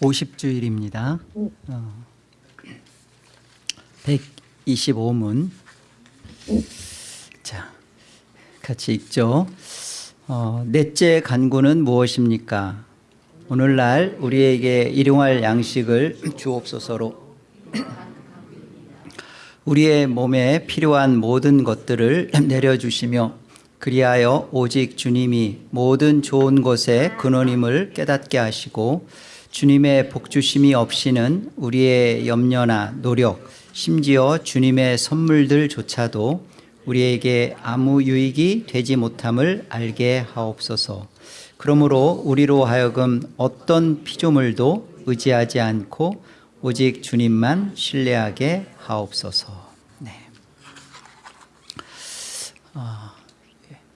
50주일입니다. 어, 125문. 자, 같이 읽죠. 어, 넷째 간구는 무엇입니까? 오늘날 우리에게 일용할 양식을 주옵소서로 우리의 몸에 필요한 모든 것들을 내려주시며 그리하여 오직 주님이 모든 좋은 것의 근원임을 깨닫게 하시고 주님의 복주심이 없이는 우리의 염려나 노력 심지어 주님의 선물들조차도 우리에게 아무 유익이 되지 못함을 알게 하옵소서 그러므로 우리로 하여금 어떤 피조물도 의지하지 않고 오직 주님만 신뢰하게 하옵소서 네. 아,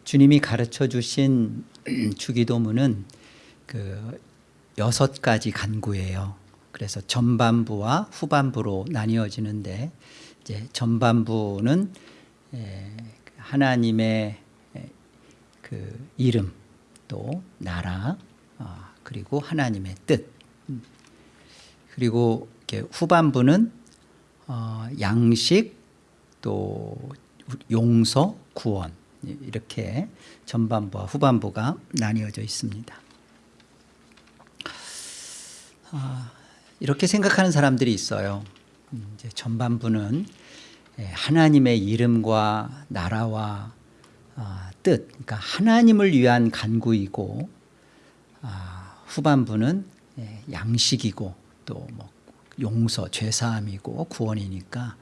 주님이 가르쳐 주신 주기도문은 그 여섯 가지 간구예요. 그래서 전반부와 후반부로 나뉘어지는데 이제 전반부는 하나님의 그 이름 또 나라 아, 그리고 하나님의 뜻 그리고 후반부는 어, 양식 또 용서 구원 이렇게 전반부와 후반부가 나뉘어져 있습니다. 아, 이렇게 생각하는 사람들이 있어요. 음, 이제 전반부는 예, 하나님의 이름과 나라와 아, 뜻, 그러니까 하나님을 위한 간구이고 아, 후반부는 예, 양식이고 또 뭐 용서, 죄사함이고 구원이니까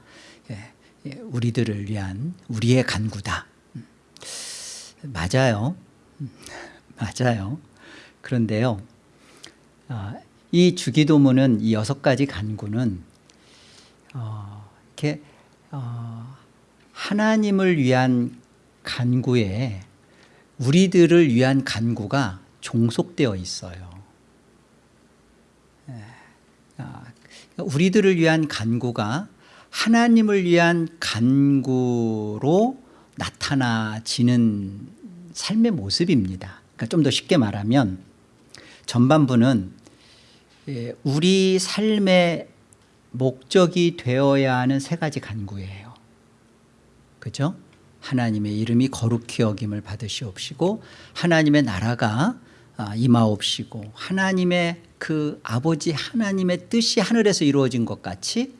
예, 우리들을 위한 우리의 간구다. 음, 맞아요. 음, 맞아요. 그런데요. 이 주기도문은 이 여섯 가지 간구는 어, 이렇게 어, 하나님을 위한 간구에 우리들을 위한 간구가 종속되어 있어요. 예. 아, 우리들을 위한 간구가 하나님을 위한 간구로 나타나지는 삶의 모습입니다. 그러니까 좀 더 쉽게 말하면 전반부는 예, 우리 삶의 목적이 되어야 하는 세 가지 간구예요. 그죠? 하나님의 이름이 거룩히 여김을 받으시옵시고 하나님의 나라가 아, 임하옵시고 하나님의 그 아버지 하나님의 뜻이 하늘에서 이루어진 것 같이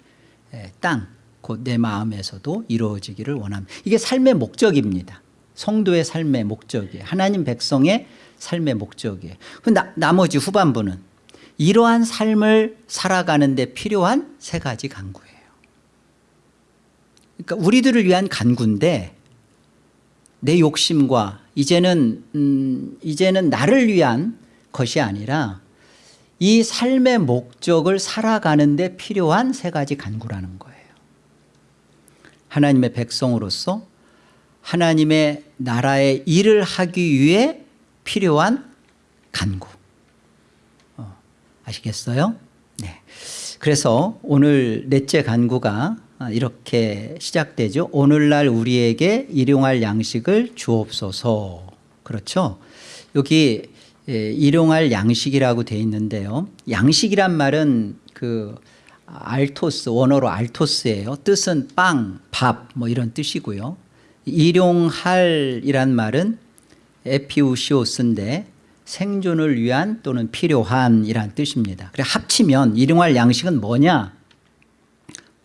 예, 땅, 곧 내 마음에서도 이루어지기를 원합니다. 이게 삶의 목적입니다. 성도의 삶의 목적이에요. 하나님 백성의 삶의 목적이에요. 나, 나머지 후반부는 이러한 삶을 살아가는 데 필요한 세 가지 간구예요. 그러니까 우리들을 위한 간구인데 내 욕심과 이제는 음, 이제는 나를 위한 것이 아니라 이 삶의 목적을 살아가는 데 필요한 세 가지 간구라는 거예요. 하나님의 백성으로서 하나님의 나라의 일을 하기 위해 필요한 간구. 아시겠어요? 네. 그래서 오늘 넷째 간구가 이렇게 시작되죠. 오늘날 우리에게 일용할 양식을 주옵소서. 그렇죠? 여기 예, 일용할 양식이라고 되어 있는데요. 양식이란 말은 그 알토스 원어로 알토스예요. 뜻은 빵, 밥 뭐 이런 뜻이고요. 일용할이란 말은 에피우시오스인데 생존을 위한 또는 필요한 이란 뜻입니다. 그래 합치면 일용할 양식은 뭐냐?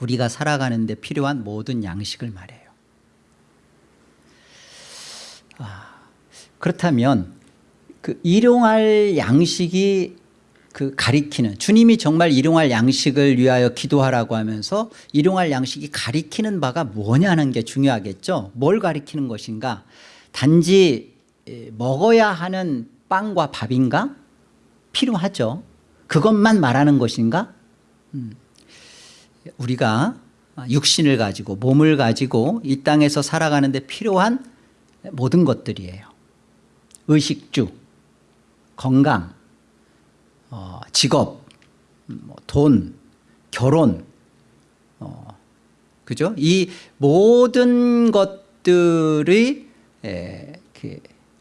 우리가 살아가는 데 필요한 모든 양식을 말해요. 아, 그렇다면 그 일용할 양식이 그 가리키는 주님이 정말 일용할 양식을 위하여 기도하라고 하면서 일용할 양식이 가리키는 바가 뭐냐는 게 중요하겠죠. 뭘 가리키는 것인가? 단지 먹어야 하는 빵과 밥인가? 필요하죠. 그것만 말하는 것인가? 음. 우리가 육신을 가지고 몸을 가지고 이 땅에서 살아가는 데 필요한 모든 것들이에요. 의식주, 건강, 어, 직업, 뭐 돈, 결혼, 어, 그죠? 이 모든 것들이 에, 그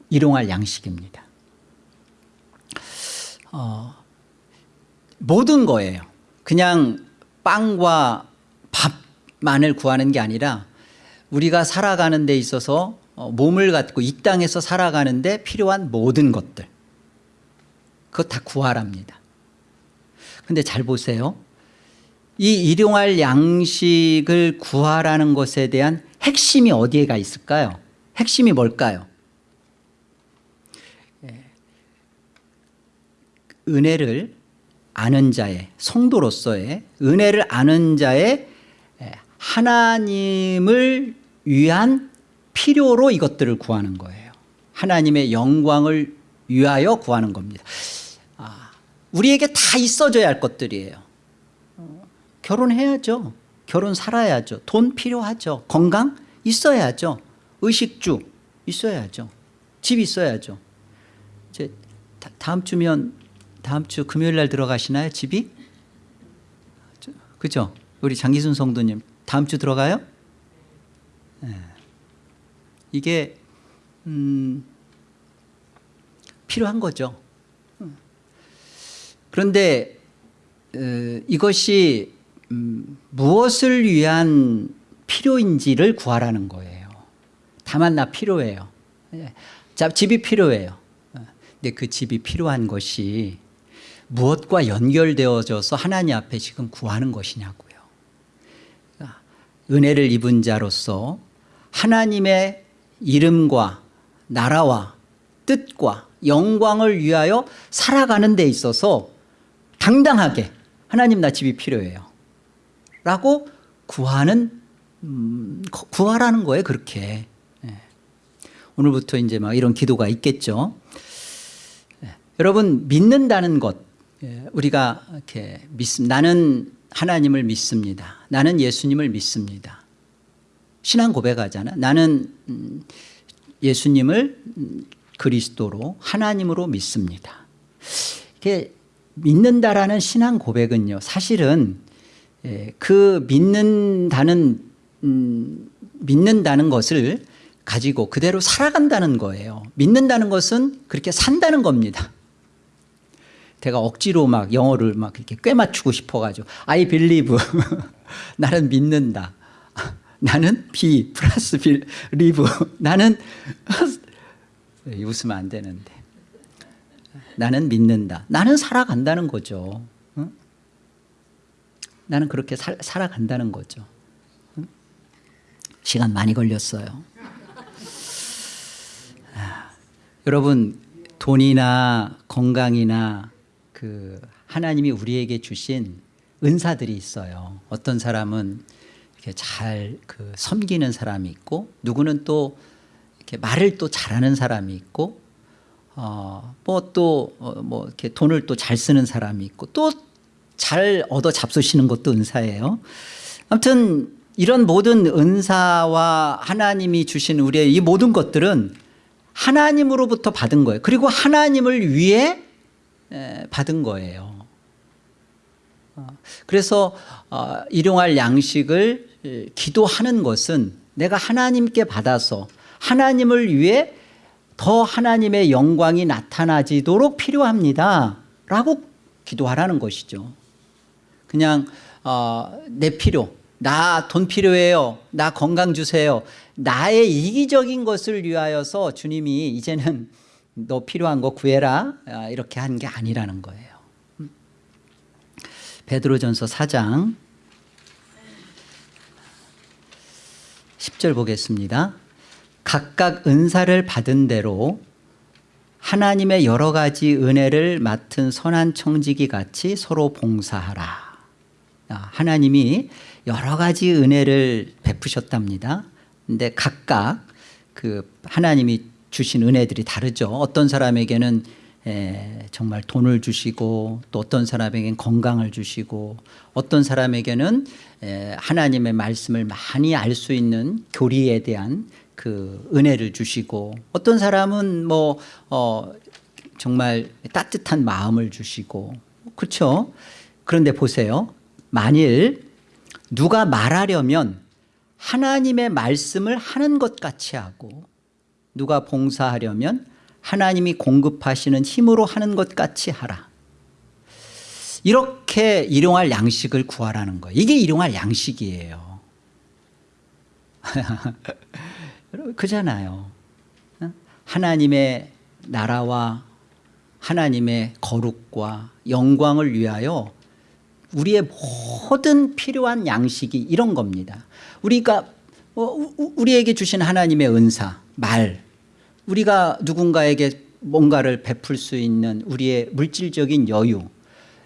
일용할 양식입니다. 어, 모든 거예요. 그냥 빵과 밥만을 구하는 게 아니라 우리가 살아가는 데 있어서 어, 몸을 갖고 이 땅에서 살아가는 데 필요한 모든 것들 그것 다 구하랍니다. 근데 잘 보세요. 이 일용할 양식을 구하라는 것에 대한 핵심이 어디에가 있을까요? 핵심이 뭘까요? 은혜를 아는 자의 성도로서의 은혜를 아는 자의 예, 하나님을 위한 필요로 이것들을 구하는 거예요. 하나님의 영광을 위하여 구하는 겁니다. 아, 우리에게 다 있어져야 할 것들이에요. 어, 결혼해야죠. 결혼 살아야죠. 돈 필요하죠. 건강 있어야죠. 의식주 있어야죠. 집 있어야죠. 이제 다음 주면 다음 주 금요일 날 들어가시나요? 집이? 그죠? 우리 장기순 성도님 다음 주 들어가요? 네. 이게 음, 필요한 거죠. 그런데 어, 이것이 음, 무엇을 위한 필요인지를 구하라는 거예요. 다만 나 필요해요. 예. 자, 집이 필요해요. 어, 근데 그 집이 필요한 것이 무엇과 연결되어져서 하나님 앞에 지금 구하는 것이냐고요. 그러니까 은혜를 입은 자로서 하나님의 이름과 나라와 뜻과 영광을 위하여 살아가는 데 있어서 당당하게 하나님 나 집이 필요해요. 라고 구하는 음, 구하라는 거예요 그렇게 예. 오늘부터 이제 막 이런 기도가 있겠죠 예. 여러분 믿는다는 것 예, 우리가 이렇게 믿 나는 하나님을 믿습니다 나는 예수님을 믿습니다 신앙 고백하잖아 나는 음, 예수님을 음, 그리스도로 하나님으로 믿습니다 이게 믿는다라는 신앙 고백은요 사실은 그 믿는다는 음, 믿는다는 것을 가지고 그대로 살아간다는 거예요. 믿는다는 것은 그렇게 산다는 겁니다. 제가 억지로 막 영어를 막 이렇게 꽤 맞추고 싶어가지고 I believe 나는 믿는다. 나는 be 플러스 believe 나는 웃으면 안 되는데 나는 믿는다. 나는 살아간다는 거죠. 응? 나는 그렇게 살, 살아간다는 거죠. 시간 많이 걸렸어요. 아, 여러분 돈이나 건강이나 그 하나님이 우리에게 주신 은사들이 있어요. 어떤 사람은 이렇게 잘 그 섬기는 사람이 있고 누구는 또 이렇게 말을 또 잘하는 사람이 있고 어뭐 또뭐 어, 뭐 이렇게 돈을 또 잘 쓰는 사람이 있고 또 잘 얻어 잡수시는 것도 은사예요. 아무튼 이런 모든 은사와 하나님이 주신 우리의 이 모든 것들은 하나님으로부터 받은 거예요. 그리고 하나님을 위해 받은 거예요. 어, 그래서 어, 일용할 양식을 기도하는 것은 내가 하나님께 받아서 하나님을 위해 더 하나님의 영광이 나타나지도록 필요합니다. 라고 기도하라는 것이죠. 그냥 어, 내 필요 나 돈 필요해요. 나 건강 주세요. 나의 이기적인 것을 위하여서 주님이 이제는 너 필요한 거 구해라 아, 이렇게 한 게 아니라는 거예요. 음. 베드로전서 4장 10절 보겠습니다. 각각 은사를 받은 대로 하나님의 여러 가지 은혜를 맡은 선한 청지기 같이 서로 봉사하라. 아, 하나님이 여러 가지 은혜를 베푸셨답니다. 근데 각각 그 하나님이 주신 은혜들이 다르죠. 어떤 사람에게는 에, 정말 돈을 주시고 또 어떤 사람에게는 건강을 주시고 어떤 사람에게는 에, 하나님의 말씀을 많이 알 수 있는 교리에 대한 그 은혜를 주시고 어떤 사람은 뭐 어, 정말 따뜻한 마음을 주시고 그렇죠. 그런데 보세요. 만일 누가 말하려면 하나님의 말씀을 하는 것 같이 하고 누가 봉사하려면 하나님이 공급하시는 힘으로 하는 것 같이 하라. 이렇게 일용할 양식을 구하라는 거예요. 이게 일용할 양식이에요. 그잖아요. 어? 하나님의 나라와 하나님의 거룩과 영광을 위하여 우리의 모든 필요한 양식이 이런 겁니다. 우리가 어, 우- 우리에게 주신 하나님의 은사, 말, 우리가 누군가에게 뭔가를 베풀 수 있는 우리의 물질적인 여유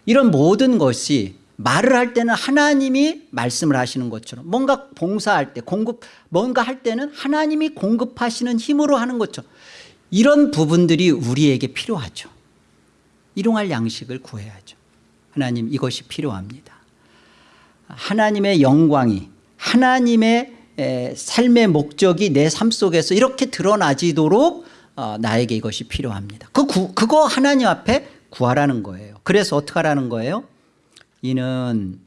이런 모든 것이 말을 할 때는 하나님이 말씀을 하시는 것처럼 뭔가 봉사할 때 공급 뭔가 할 때는 하나님이 공급하시는 힘으로 하는 것처럼 이런 부분들이 우리에게 필요하죠. 일용할 양식을 구해야죠. 하나님 이것이 필요합니다. 하나님의 영광이 하나님의 에, 삶의 목적이 내 삶 속에서 이렇게 드러나지도록 어, 나에게 이것이 필요합니다. 그 구, 그거 하나님 앞에 구하라는 거예요. 그래서 어떻게 하라는 거예요? 이는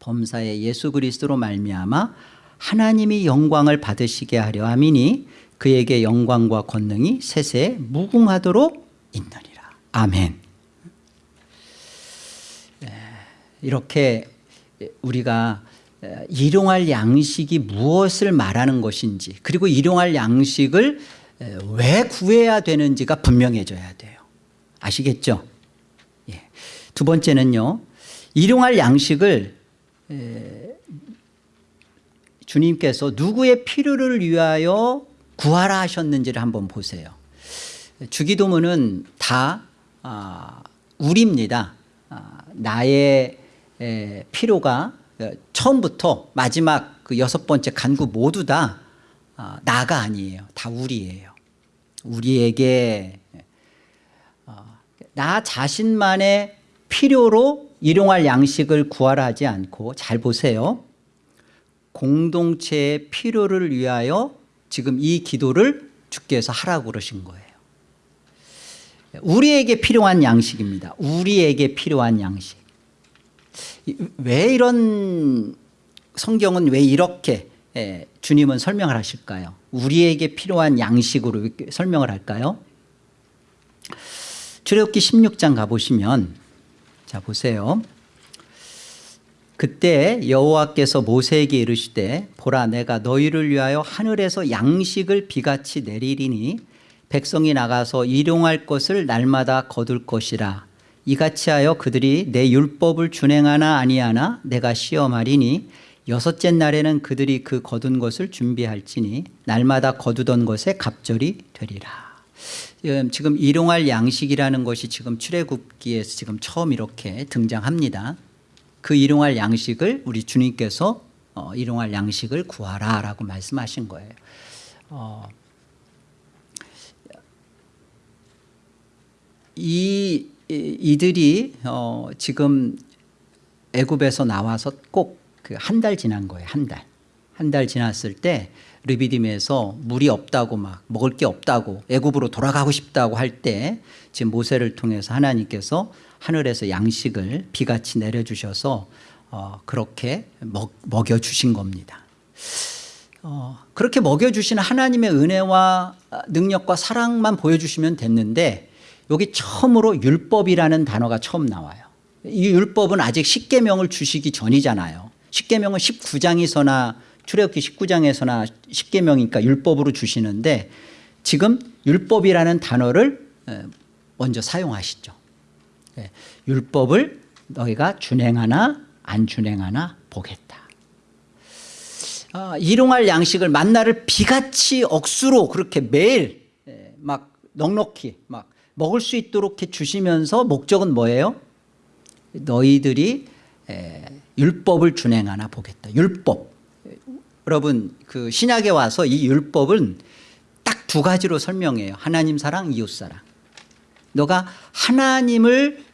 범사의 예수 그리스도로 말미암아 하나님이 영광을 받으시게 하려 함이니 그에게 영광과 권능이 세세에 무궁하도록 있느니라. 아멘. 이렇게 우리가 일용할 양식이 무엇을 말하는 것인지 그리고 일용할 양식을 왜 구해야 되는지가 분명해져야 돼요. 아시겠죠? 예. 두 번째는요. 일용할 양식을 에, 주님께서 누구의 필요를 위하여 구하라 하셨는지를 한번 보세요. 주기도문은 다 아, 우리입니다. 아, 나의 에, 필요가 어, 처음부터 마지막 그 여섯 번째 간구 모두 다 아, 나가 아니에요. 다 우리예요. 우리에게 어, 나 자신만의 필요로 일용할 양식을 구하라 하지 않고 잘 보세요. 공동체의 필요를 위하여 지금 이 기도를 주께서 하라고 그러신 거예요. 우리에게 필요한 양식입니다. 우리에게 필요한 양식. 이- 왜 이런 성경은 왜 이렇게 예, 주님은 설명을 하실까요? 우리에게 필요한 양식으로 설명을 할까요? 출애굽기 16장 가보시면 자 보세요. 그때 여호와께서 모세에게 이르시되 보라 내가 너희를 위하여 하늘에서 양식을 비같이 내리리니 백성이 나가서 일용할 것을 날마다 거둘 것이라 이같이 하여 그들이 내 율법을 준행하나 아니하나 내가 시험하리니 여섯째 날에는 그들이 그 거둔 것을 준비할지니 날마다 거두던 것에 갑절이 되리라 지금- 일용할 양식이라는 것이 지금 출애굽기에서 지금 처음 이렇게 등장합니다. 그 일용할 양식을 우리 주님께서 어, 일용할 양식을 구하라 라고 말씀하신 거예요. 어, 이 이- 이들이 어, 지금 애굽에서 나와서 꼭 그 한 달 지난 거예요. 한 달. 한 달 지났을 때 르비딤에서 물이 없다고 막 먹을 게 없다고 애굽으로 돌아가고 싶다고 할 때 지금 모세를 통해서 하나님께서 하늘에서 양식을 비같이 내려주셔서 어, 그렇게 먹, 먹여주신 겁니다. 어, 그렇게 먹여주시는 하나님의 은혜와 능력과 사랑만 보여주시면 됐는데 여기 처음으로 율법이라는 단어가 처음 나와요. 이 율법은 아직 십계명을 주시기 전이잖아요. 십계명은 19장에서나 출애굽기 19장에서나 십계명이니까 율법으로 주시는데 지금 율법이라는 단어를 에, 먼저 사용하시죠. 예, 율법을 너희가 준행하나 안 준행하나 보겠다. 아, 일용할 양식을 만나를 비같이 억수로 그렇게 매일 예, 막 넉넉히 막 먹을 수 있도록 이렇게 주시면서 목적은 뭐예요? 너희들이 에, 율법을 준행하나 보겠다. 율법. 여러분 그 신약에 와서 이 율법은 딱 두 가지로 설명해요. 하나님 사랑, 이웃 사랑. 너가 하나님을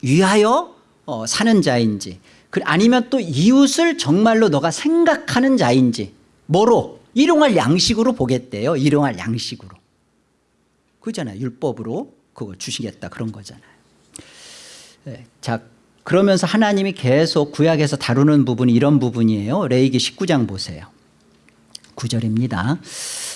위하여 어, 사는 자인지 그 아니면 또 이웃을 정말로 너가 생각하는 자인지 뭐로 일용할 양식으로 보겠대요. 일용할 양식으로. 그잖아요. 율법으로 그걸 주시겠다 그런 거잖아요. 네, 자 그러면서 하나님이 계속 구약에서 다루는 부분이 이런 부분이에요. 레이기 19장 보세요. 9절입니다.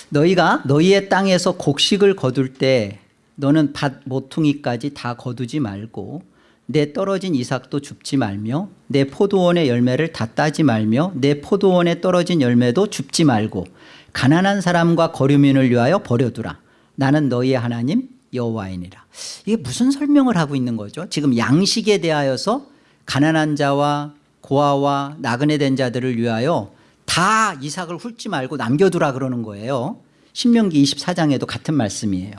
너희가 너희의 땅에서 곡식을 거둘 때 너는 밭 모퉁이까지 다 거두지 말고 내 떨어진 이삭도 줍지 말며 내 포도원의 열매를 다 따지 말며 내 포도원에 떨어진 열매도 줍지 말고 가난한 사람과 거류민을 위하여 버려두라 나는 너희의 하나님 여호와이니라. 이게 무슨 설명을 하고 있는 거죠? 지금 양식에 대하여서 가난한 자와 고아와 나그네 된 자들을 위하여 다 이삭을 훑지 말고 남겨두라 그러는 거예요. 신명기 24장에도 같은 말씀이에요.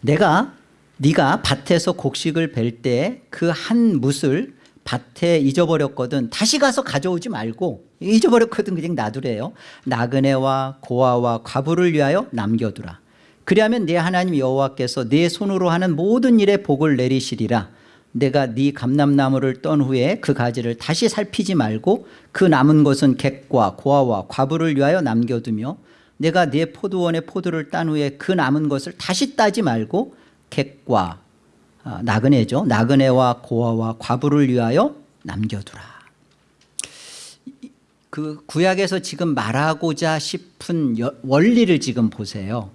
내가 네가 밭에서 곡식을 벨 때 그 한 뭇을 밭에 잊어버렸거든 다시 가서 가져오지 말고 잊어버렸거든 그냥 놔두래요. 나그네와 고아와 과부를 위하여 남겨두라 그리하면 네 하나님 여호와께서 네 손으로 하는 모든 일에 복을 내리시리라. 내가 네 감람나무를 떤 후에 그 가지를 다시 살피지 말고 그 남은 것은 객과 고아와 과부를 위하여 남겨두며 내가 네 포도원의 포도를 딴 후에 그 남은 것을 다시 따지 말고 객과 아, 나그네죠. 나그네와 고아와 과부를 위하여 남겨두라. 그 구약에서 지금 말하고자 싶은 여- 원리를 지금 보세요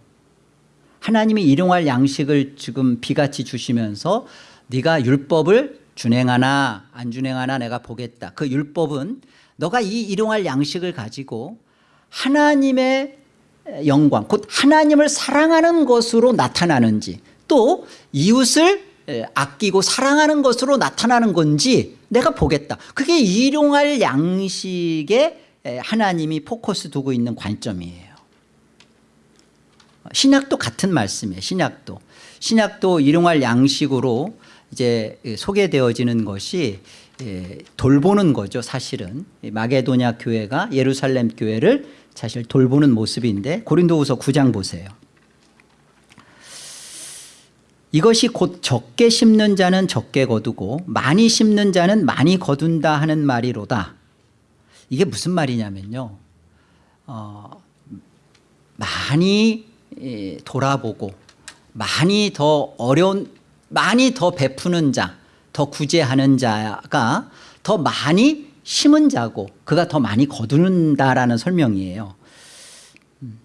하나님이 일용할 양식을 지금 비같이 주시면서 네가 율법을 준행하나 안 준행하나 내가 보겠다. 그 율법은 너가 이 일용할 양식을 가지고 하나님의 영광 곧 하나님을 사랑하는 것으로 나타나는지 또 이웃을 에, 아끼고 사랑하는 것으로 나타나는 건지 내가 보겠다. 그게 일용할 양식에 에, 하나님이 포커스 두고 있는 관점이에요 신약도 같은 말씀이에요 신약도. 신약도 일용할 양식으로 이제 소개되어지는 것이 예, 돌보는 거죠 사실은. 마게도냐 교회가 예루살렘 교회를 사실 돌보는 모습인데 고린도후서 9장 보세요. 이것이 곧 적게 심는 자는 적게 거두고 많이 심는 자는 많이 거둔다 하는 말이로다. 이게 무슨 말이냐면요. 어, 많이 예, 돌아보고 많이 더 어려운 많이 더 베푸는 자, 더 구제하는 자가 더 많이 심은 자고 그가 더 많이 거두는다라는 설명이에요. 음,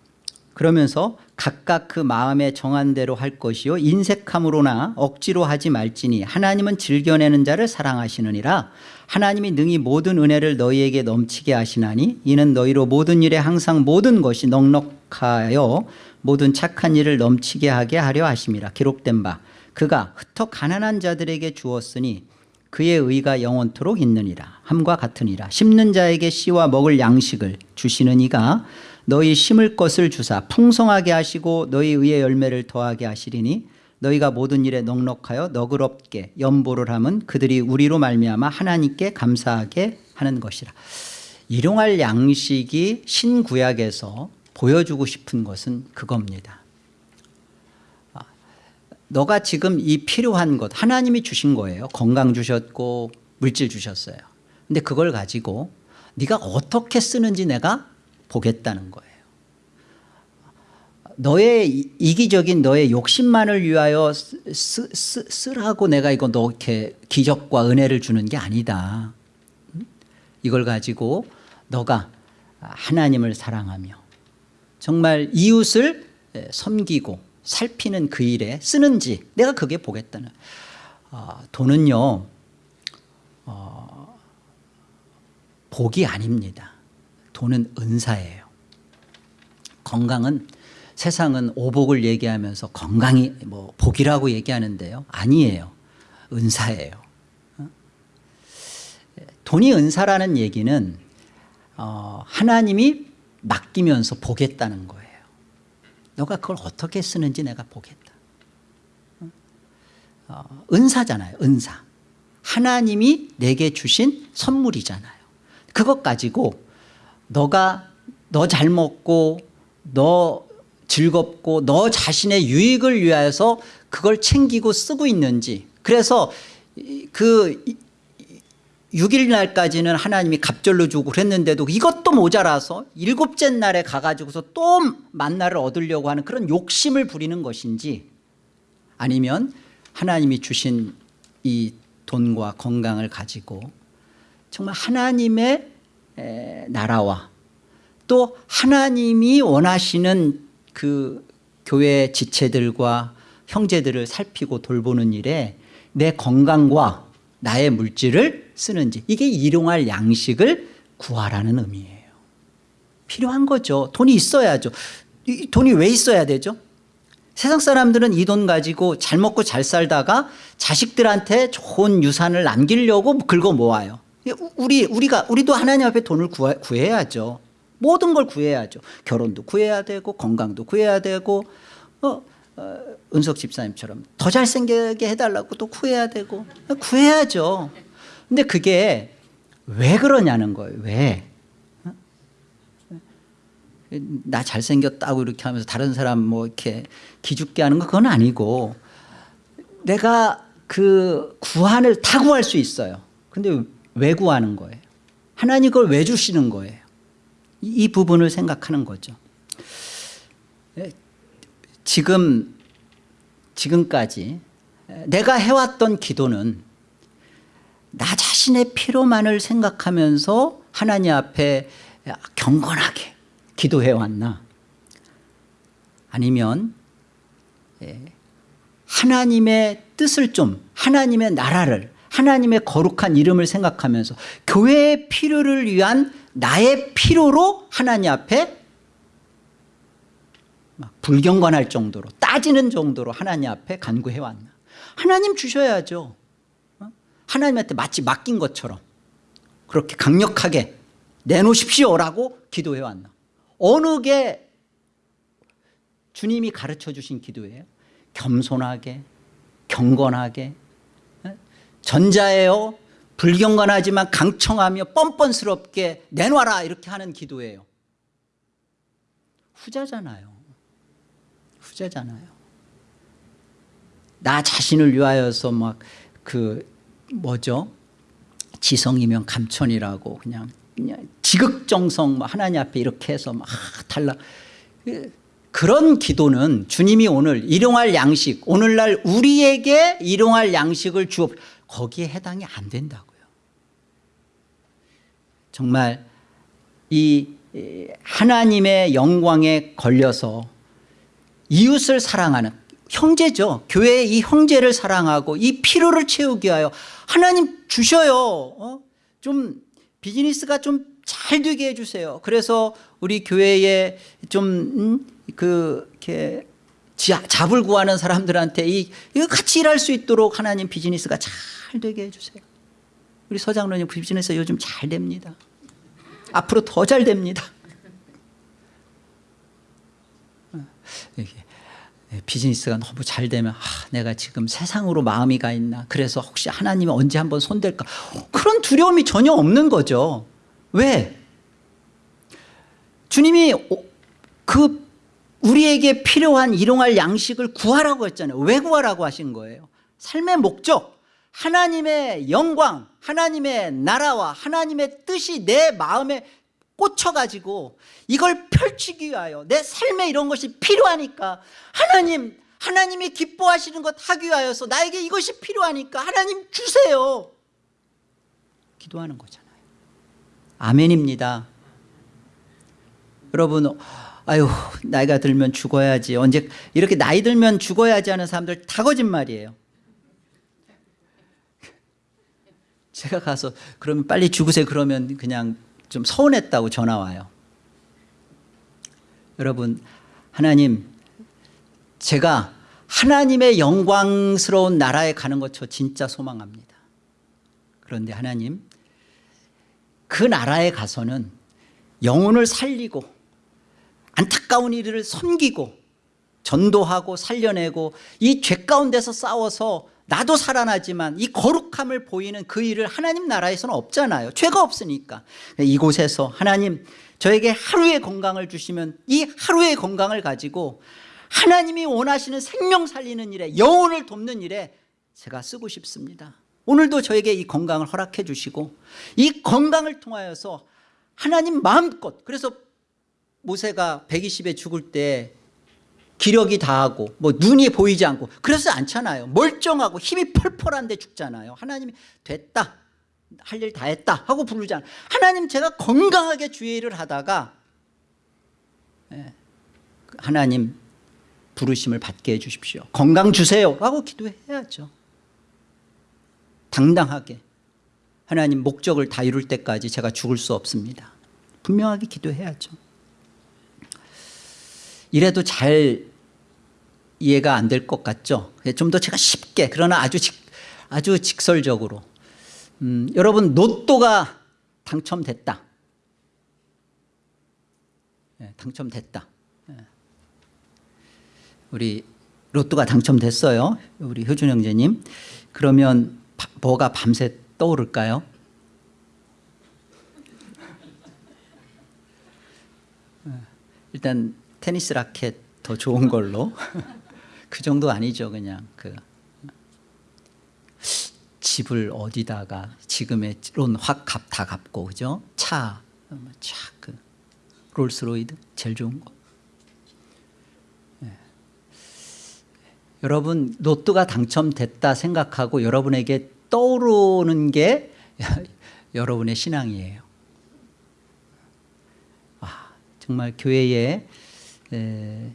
그러면서 각각 그 마음에 정한 대로 할 것이요 인색함으로나 억지로 하지 말지니 하나님은 즐겨내는 자를 사랑하시느니라 하나님이 능히 모든 은혜를 너희에게 넘치게 하시나니 이는 너희로 모든 일에 항상 모든 것이 넉넉하여 모든 착한 일을 넘치게 하게 하려 하심이라 기록된 바 그가 흩어 가난한 자들에게 주었으니 그의 의가 영원토록 있느니라. 함과 같으니라. 심는 자에게 씨와 먹을 양식을 주시는 이가 너희 심을 것을 주사 풍성하게 하시고 너희 의의 열매를 더하게 하시리니 너희가 모든 일에 넉넉하여 너그럽게 연보를 함은 그들이 우리로 말미암아 하나님께 감사하게 하는 것이라. 일용할 양식이 신구약에서 보여주고 싶은 것은 그겁니다. 아, 너가 지금 이 필요한 것 하나님이 주신 거예요. 건강 주셨고 물질 주셨어요. 근데 그걸 가지고 네가 어떻게 쓰는지 내가 보겠다는 거예요. 너의 이- 이기적인 너의 욕심만을 위하여 쓰, 쓰, 쓰라고 내가 이거 너 이렇게 기적과 은혜를 주는 게 아니다. 음? 이걸 가지고 너가 하나님을 사랑하며 정말 이웃을 에, 섬기고 살피는 그 일에 쓰는지 내가 그게 보겠다는. 어, 돈은요 어, 복이 아닙니다. 돈은 은사예요. 건강은 세상은 오복을 얘기하면서 건강이 뭐 복이라고 얘기하는데요. 아니에요. 은사예요. 어? 돈이 은사라는 얘기는 어, 하나님이 맡기면서 보겠다는 거예요. 너가 그걸 어떻게 쓰는지 내가 보겠다. 어, 은사잖아요 은사. 하나님이 내게 주신 선물이잖아요. 그것 가지고 너가 너 잘 먹고 너 즐겁고 너 자신의 유익을 위해서 그걸 챙기고 쓰고 있는지. 그래서 이- 그 6일 날까지는 하나님이 갑절로 주고 그랬는데도 이것도 모자라서 일곱째 날에 가가지고서 또 만나를 얻으려고 하는 그런 욕심을 부리는 것인지 아니면 하나님이 주신 이 돈과 건강을 가지고 정말 하나님의 에, 나라와 또 하나님이 원하시는 그 교회 지체들과 형제들을 살피고 돌보는 일에 내 건강과 나의 물질을 쓰는지. 이게 일용할 양식을 구하라는 의미예요. 필요한 거죠. 돈이 있어야죠. 이 돈이 왜 있어야 되죠? 세상 사람들은 이 돈 가지고 잘 먹고 잘 살다가 자식들한테 좋은 유산을 남기려고 긁어 모아요. 우리, 우리가, 우리도 하나님 앞에 돈을 구하, 구해야죠. 모든 걸 구해야죠. 결혼도 구해야 되고 건강도 구해야 되고 어, 어, 은석 집사님처럼 더 잘생기게 해달라고 또 구해야 되고. 구해야죠 근데 그게 왜 그러냐는 거예요 왜? 어? 나 잘생겼다고 이렇게 하면서 다른 사람 뭐 이렇게 기죽게 하는 거 그건 아니고 내가 그 구한을 다 구할 수 있어요 근데 왜 구하는 거예요? 하나님 그걸 왜 주시는 거예요? 이, 이 부분을 생각하는 거죠 지금 지금까지 내가 해왔던 기도는 나 자신의 필요만을 생각하면서 하나님 앞에 경건하게 기도해 왔나 아니면 예, 하나님의 뜻을 좀 하나님의 나라를 하나님의 거룩한 이름을 생각하면서 교회의 필요를 위한 나의 필요로 하나님 앞에 불경건할 정도로 따지는 정도로 하나님 앞에 간구해 왔나 하나님 주셔야죠 어? 하나님한테 마치 맡긴 것처럼 그렇게 강력하게 내놓으십시오라고 기도해 왔나? 어느 게 주님이 가르쳐 주신 기도예요? 겸손하게 경건하게 어? 전자예요? 불경건하지만 강청하며 뻔뻔스럽게 내놔라 이렇게 하는 기도예요. 후자잖아요. 후자잖아요. 나 자신을 위하여서 막 그 뭐죠? 지성이면 감천이라고 그냥, 그냥 지극정성 뭐 하나님 앞에 이렇게 해서 막 달라. 그런 기도는 주님이 오늘 일용할 양식 오늘날 우리에게 일용할 양식을 주어 거기에 해당이 안 된다고요. 정말 이 하나님의 영광에 걸려서 이웃을 사랑하는 형제죠. 교회의 이 형제를 사랑하고 이 필요를 채우기 위하여 하나님 주셔요. 어? 좀 비즈니스가 좀 잘 되게 해주세요. 그래서 우리 교회에 좀그 음, 이렇게 잡을 구하는 사람들한테 이, 이거 같이 일할 수 있도록 하나님 비즈니스가 잘 되게 해주세요. 우리 서장로님 비즈니스 요즘 잘 됩니다. 앞으로 더 잘 됩니다. 예, 비즈니스가 너무 잘 되면 아, 내가 지금 세상으로 마음이 가 있나? 그래서 혹시 하나님이 언제 한번 손댈까? 그런 두려움이 전혀 없는 거죠. 왜? 주님이 그 우리에게 필요한 일용할 양식을 구하라고 했잖아요. 왜 구하라고 하신 거예요? 삶의 목적. 하나님의 영광 하나님의 나라와 하나님의 뜻이 내 마음에 꽂혀가지고 이걸 펼치기 위하여 내 삶에 이런 것이 필요하니까 하나님 하나님이 기뻐하시는 것 하기 위하여서 나에게 이것이 필요하니까 하나님 주세요. 기도하는 거잖아요. 아멘입니다. 여러분 아유 나이가 들면 죽어야지. 언제 이렇게 나이 들면 죽어야지 하는 사람들 다 거짓말이에요. 제가 가서 그러면 빨리 죽으세요. 그러면 그냥 좀 서운했다고 전화 와요. 여러분 하나님 제가 하나님의 영광스러운 나라에 가는 것 저 진짜 소망합니다. 그런데 하나님 그 나라에 가서는 영혼을 살리고 안타까운 이들을 섬기고 전도하고 살려내고 이 죄 가운데서 싸워서 나도 살아나지만 이 거룩함을 보이는 그 일을 하나님 나라에서는 없잖아요. 죄가 없으니까. 이곳에서 하나님 저에게 하루의 건강을 주시면 이 하루의 건강을 가지고 하나님이 원하시는 생명 살리는 일에 영혼을 돕는 일에 제가 쓰고 싶습니다. 오늘도 저에게 이 건강을 허락해 주시고 이 건강을 통하여서 하나님 마음껏 그래서 모세가 120에 죽을 때 기력이 다하고 뭐 눈이 보이지 않고 그래서 않잖아요. 멀쩡하고 힘이 펄펄한데 죽잖아요. 하나님이 됐다 할 일 다 했다 하고 부르잖아요. 하나님 제가 건강하게 주의 일을 하다가 예, 하나님 부르심을 받게 해주십시오. 건강 주세요 라고 기도해야죠. 당당하게 하나님 목적을 다 이룰 때까지 제가 죽을 수 없습니다. 분명하게 기도해야죠. 이래도 잘 이해가 안 될 것 같죠. 좀 더 제가 쉽게 그러나 아주 직, 아주 직설적으로 음, 여러분 로또가 당첨됐다. 네, 당첨됐다. 네. 우리 로또가 당첨됐어요. 우리 효준 형제님. 그러면 바, 뭐가 밤새 떠오를까요? 네. 일단 테니스 라켓 더 좋은 걸로 그 정도 아니죠 그냥. 그 집을 어디다가 지금의 론확다 갚고 그죠? 차 차그 롤스로이드 제일 좋은 거. 네. 여러분 로또가 당첨됐다 생각하고 여러분에게 떠오르는 게 여러분의 신앙이에요. 아, 정말 교회에 에,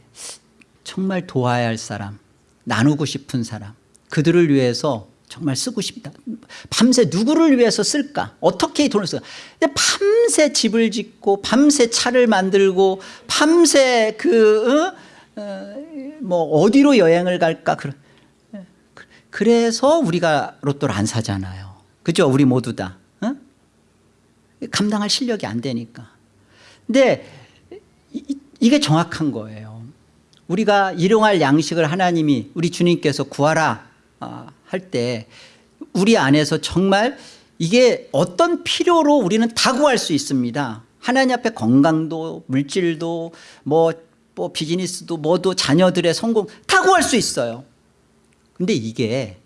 정말 도와야 할 사람 나누고 싶은 사람 그들을 위해서 정말 쓰고 싶다. 밤새 누구를 위해서 쓸까? 어떻게 돈을 쓸까? 밤새 집을 짓고 밤새 차를 만들고 밤새 그 어? 어, 뭐 어디로 여행을 갈까? 그래서 우리가 로또를 안 사잖아요. 그죠? 우리 모두 다. 어? 감당할 실력이 안 되니까. 근데 이, 이게 정확한 거예요 우리가 일용할 양식을 하나님이 우리 주님께서 구하라 아, 할때 우리 안에서 정말 이게 어떤 필요로 우리는 다 구할 수 있습니다. 하나님 앞에 건강도 물질도 뭐, 뭐 비즈니스도 뭐도 자녀들의 성공 다 구할 수 있어요. 근데 이게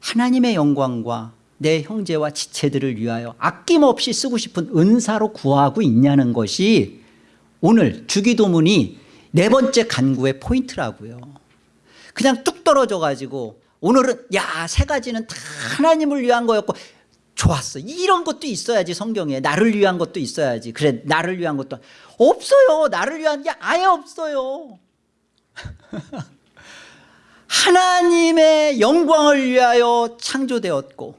하나님의 영광과 내 형제와 지체들을 위하여 아낌없이 쓰고 싶은 은사로 구하고 있냐는 것이 오늘 주기도문이 네 번째 간구의 포인트라고요. 그냥 뚝 떨어져 가지고 오늘은 야 세 가지는 다 하나님을 위한 거였고 좋았어. 이런 것도 있어야지 성경에. 나를 위한 것도 있어야지. 그래 나를 위한 것도. 없어요. 나를 위한 게 아예 없어요. 하나님의 영광을 위하여 창조되었고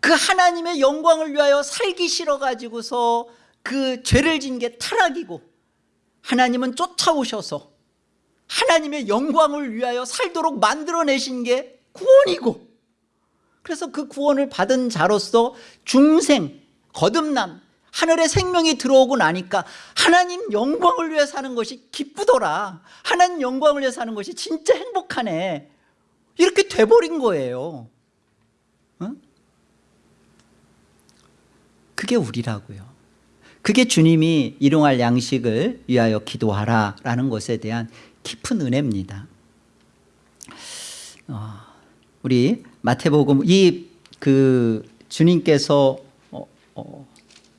그 하나님의 영광을 위하여 살기 싫어 가지고서 그 죄를 진 게 타락이고 하나님은 쫓아오셔서 하나님의 영광을 위하여 살도록 만들어내신 게 구원이고 그래서 그 구원을 받은 자로서 중생, 거듭남, 하늘의 생명이 들어오고 나니까 하나님 영광을 위해 사는 것이 기쁘더라. 하나님 영광을 위해 사는 것이 진짜 행복하네. 이렇게 돼버린 거예요. 어? 그게 우리라고요 그게 주님이 일용할 양식을 위하여 기도하라 라는 것에 대한 깊은 은혜입니다. 어, 우리 마태복음 이 그 주님께서 어, 어,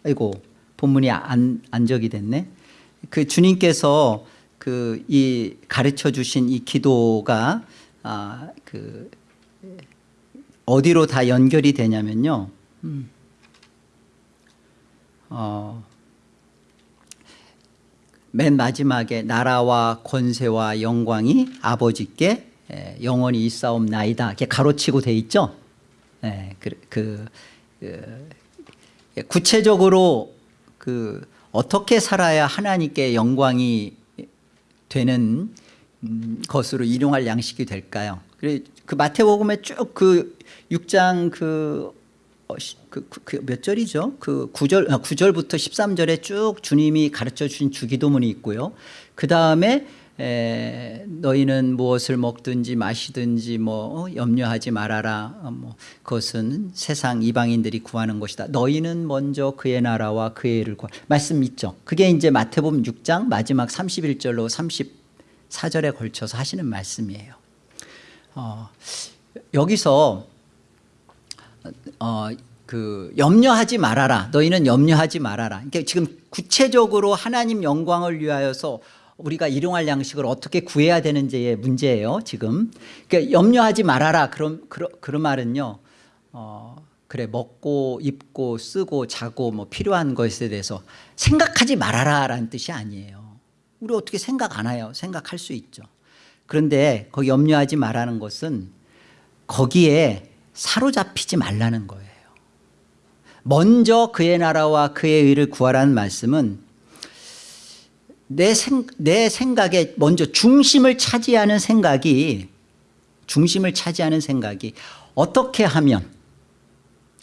아이고 본문이 안, 안적이 됐네. 그 주님께서 그 이 가르쳐 주신 이 기도가 아, 그 어디로 다 연결이 되냐면요. 음. 어, 맨 마지막에 나라와 권세와 영광이 아버지께 영원히 있사옵나이다. 이렇게 가로치고 돼 있죠? 그, 그, 그, 구체적으로 그 어떻게 살아야 하나님께 영광이 되는 음, 것으로 일용할 양식이 될까요? 그 마태복음에 쭉 그 6장 그 어, 그, 그, 그, 몇 절이죠? 그 9절, 9절부터 아, 13절에 쭉 주님이 가르쳐 주신 주기도문이 있고요. 그 다음에 너희는 무엇을 먹든지 마시든지 뭐 어, 염려하지 말아라. 어, 뭐 그것은 세상 이방인들이 구하는 것이다. 너희는 먼저 그의 나라와 그의 일을 구하. 말씀 있죠. 그게 이제 마태복음 6장 마지막 31절로 34절에 걸쳐서 하시는 말씀이에요. 어, 여기서 어, 그 염려하지 말아라. 너희는 염려하지 말아라. 그러니까 지금 구체적으로 하나님 영광을 위하여서 우리가 일용할 양식을 어떻게 구해야 되는지의 문제예요. 지금 그러니까 염려하지 말아라. 그런 그런, 그런 말은요. 어, 그래 먹고 입고 쓰고 자고 뭐 필요한 것에 대해서 생각하지 말아라 라는 뜻이 아니에요. 우리 어떻게 생각 안 해요? 생각할 수 있죠. 그런데 거기 염려하지 말라는 것은 거기에 사로잡히지 말라는 거예요. 먼저 그의 나라와 그의 의를 구하라는 말씀은 내, 생, 내 생각에 먼저 중심을 차지하는 생각이 중심을 차지하는 생각이 어떻게 하면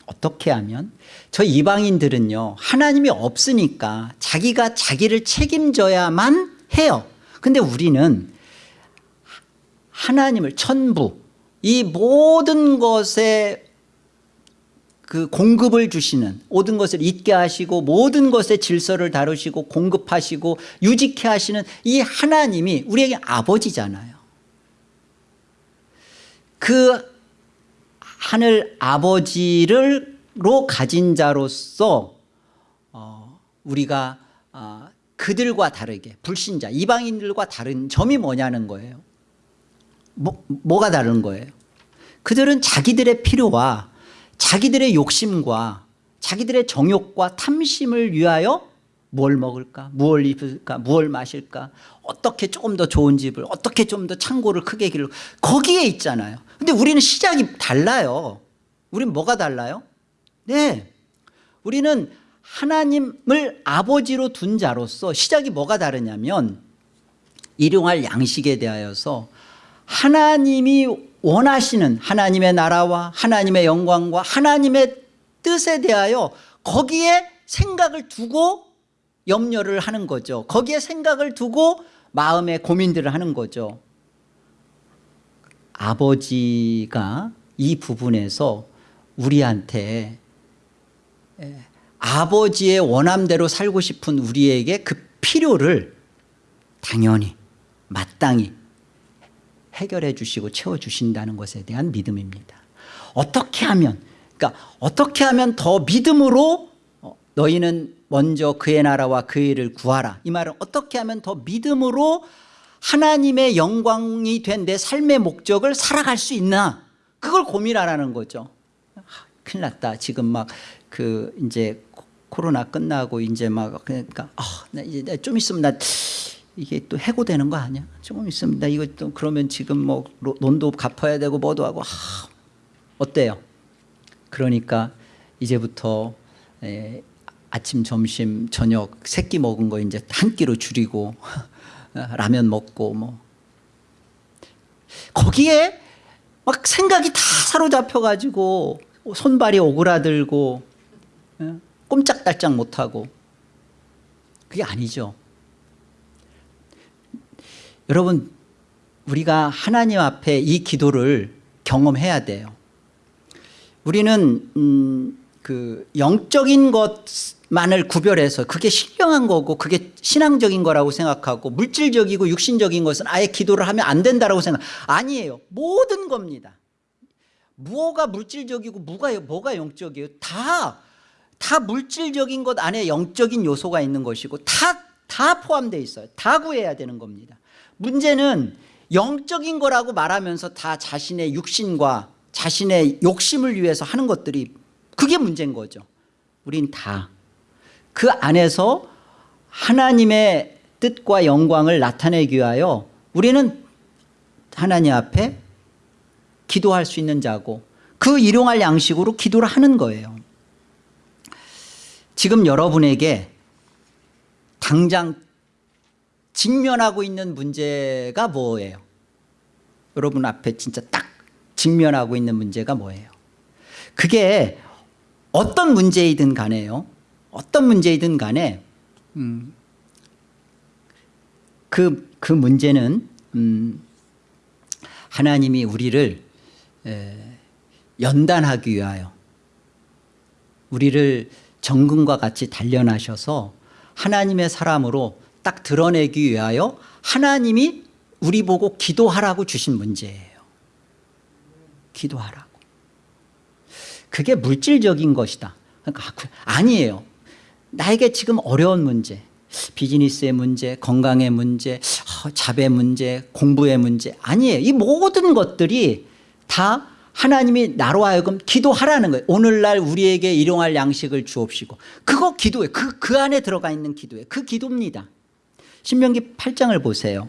어떻게 하면 저 이방인들은요 하나님이 없으니까 자기가 자기를 책임져야만 해요 근데 우리는 하나님을 천부 이 모든 것에 그 공급을 주시는 모든 것을 잊게 하시고 모든 것의 질서를 다루시고 공급하시고 유지케 하시는 이 하나님이 우리에게 아버지잖아요. 그 하늘 아버지를로 가진 자로서 어, 우리가 어, 그들과 다르게 불신자 이방인들과 다른 점이 뭐냐는 거예요. 뭐, 뭐가 다른 거예요 그들은 자기들의 필요와 자기들의 욕심과 자기들의 정욕과 탐심을 위하여 뭘 먹을까? 무얼 입을까? 무얼 마실까? 어떻게 조금 더 좋은 집을 어떻게 좀 더 창고를 크게 길러 거기에 있잖아요. 근데 우리는 시작이 달라요. 우리는 뭐가 달라요? 네. 우리는 하나님을 아버지로 둔 자로서 시작이 뭐가 다르냐면 일용할 양식에 대하여서 하나님이 원하시는 하나님의 나라와 하나님의 영광과 하나님의 뜻에 대하여 거기에 생각을 두고 염려를 하는 거죠. 거기에 생각을 두고 마음의 고민들을 하는 거죠. 아버지가 이 부분에서 우리한테 에, 아버지의 원함대로 살고 싶은 우리에게 그 필요를 당연히 마땅히 해결해 주시고 채워주신다는 것에 대한 믿음입니다. 어떻게 하면 그러니까 어떻게 하면 더 믿음으로 어, 너희는 먼저 그의 나라와 그의 일을 구하라. 이 말은 어떻게 하면 더 믿음으로 하나님의 영광이 된 내 삶의 목적을 살아갈 수 있나? 그걸 고민하라는 거죠. 아, 큰일 났다. 지금 막 그 이제 코로나 끝나고 이제 막 그러니까 아, 나 이제 좀 있으면 나 이게 또 해고되는 거 아니야? 조금 나 이거 또 그러면 지금 뭐 논도 갚아야 되고 뭐도 하고 아, 어때요? 그러니까 이제부터 에, 아침 점심 저녁 세 끼 먹은 거 이제 한 끼로 줄이고 라면 먹고 뭐 거기에 막 생각이 다 사로잡혀 가지고 손발이 오그라들고 예? 꼼짝달짝 못하고 그게 아니죠 여러분 우리가 하나님 앞에 이 기도를 경험해야 돼요. 우리는 음, 그 영적인 것만을 구별해서 그게 신령한 거고 그게 신앙적인 거라고 생각하고 물질적이고 육신적인 것은 아예 기도를 하면 안 된다고 생각 아니에요. 모든 겁니다. 무엇가 물질적이고 뭐가, 뭐가 영적이에요? 다, 다 물질적인 것 안에 영적인 요소가 있는 것이고 다, 다 포함되어 있어요. 다 구해야 되는 겁니다 문제는 영적인 거라고 말하면서 다 자신의 육신과 자신의 욕심을 위해서 하는 것들이 그게 문제인 거죠. 우린 다. 그 안에서 하나님의 뜻과 영광을 나타내기 위하여 우리는 하나님 앞에 기도할 수 있는 자고 그 일용할 양식으로 기도를 하는 거예요. 지금 여러분에게 당장 직면하고 있는 문제가 뭐예요? 여러분 앞에 진짜 딱 직면하고 있는 문제가 뭐예요? 그게 어떤 문제이든 간에요. 어떤 문제이든 간에 음, 그, 그 문제는 음, 하나님이 우리를 에, 연단하기 위하여 우리를 정금과 같이 단련하셔서 하나님의 사람으로 딱 드러내기 위하여 하나님이 우리 보고 기도하라고 주신 문제예요. 기도하라고. 그게 물질적인 것이다. 그러니까 아니에요. 나에게 지금 어려운 문제 비즈니스의 문제 건강의 문제 자배 문제 공부의 문제 아니에요. 이 모든 것들이 다 하나님이 나로 하여금 기도하라는 거예요. 오늘날 우리에게 일용할 양식을 주옵시고. 그거 기도예요. 그, 그 안에 들어가 있는 기도예요. 그 기도입니다 신명기 8장을 보세요.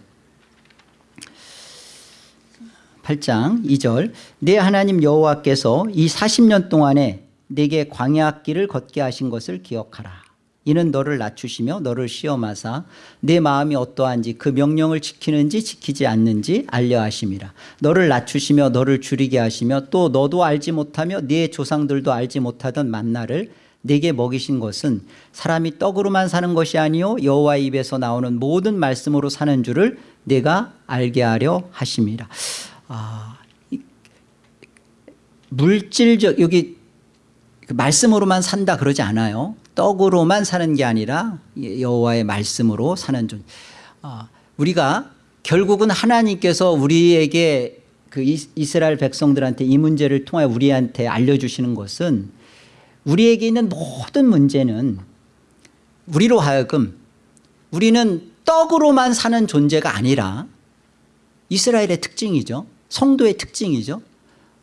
8장 2절. 내 하나님 여호와께서 이 40년 동안에 내게 광야 길을 걷게 하신 것을 기억하라. 이는 너를 낮추시며 너를 시험하사 내 마음이 어떠한지 그 명령을 지키는지 지키지 않는지 알려 하심이라. 너를 낮추시며 너를 주리게 하시며 또 너도 알지 못하며 네 조상들도 알지 못하던 만나를 네게 먹이신 것은 사람이 떡으로만 사는 것이 아니요 여호와 입에서 나오는 모든 말씀으로 사는 줄을 네가 알게 하려 하심이라 아, 이- 물질적 여기 그 말씀으로만 산다 그러지 않아요. 떡으로만 사는 게 아니라 여호와의 말씀으로 사는 존. 아, 우리가 결국은 하나님께서 우리에게 그 이- 이스라엘 백성들한테 이 문제를 통해 우리한테 알려주시는 것은 우리에게 있는 모든 문제는 우리로 하여금 우리는 떡으로만 사는 존재가 아니라 이스라엘의 특징이죠. 성도의 특징이죠.